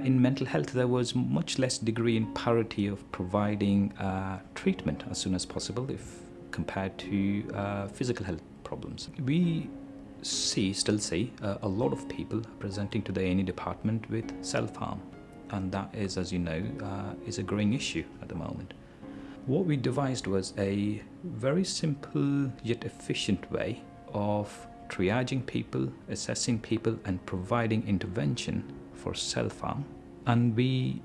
in mental health, there was much less degree in parity of providing uh, treatment as soon as possible if compared to uh, physical health problems. We see, still see, uh, a lot of people presenting to the A&E department with self-harm. And that is, as you know, uh, is a growing issue at the moment. What we devised was a very simple yet efficient way of triaging people, assessing people, and providing intervention for self-harm. And we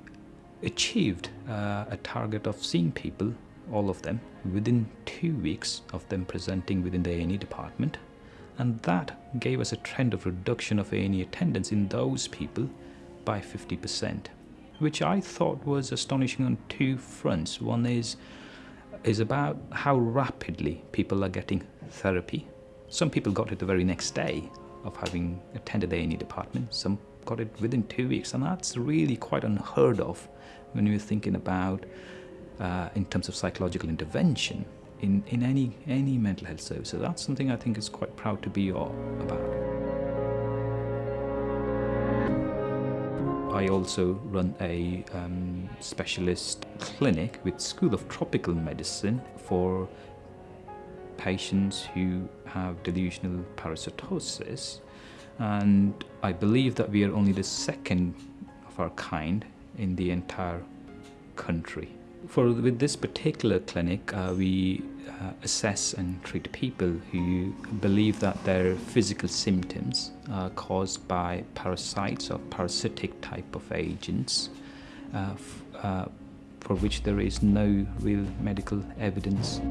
achieved uh, a target of seeing people, all of them, within two weeks of them presenting within the A&E department. And that gave us a trend of reduction of A&E attendance in those people by 50%, which I thought was astonishing on two fronts. One is is about how rapidly people are getting therapy. Some people got it the very next day of having attended the A&E department. Some got it within two weeks, and that's really quite unheard of when you're thinking about uh, in terms of psychological intervention in, in any, any mental health service. So that's something I think is quite proud to be all about. I also run a um, specialist clinic with School of Tropical Medicine for patients who have delusional parasitosis and I believe that we are only the second of our kind in the entire country. For with this particular clinic, uh, we uh, assess and treat people who believe that their physical symptoms are caused by parasites or parasitic type of agents uh, uh for which there is no real medical evidence.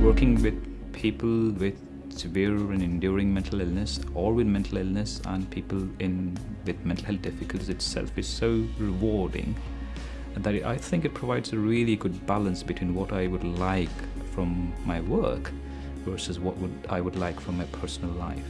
Working with people with severe and enduring mental illness or with mental illness and people in with mental health difficulties itself is so rewarding that I think it provides a really good balance between what I would like from my work versus what would I would like from my personal life.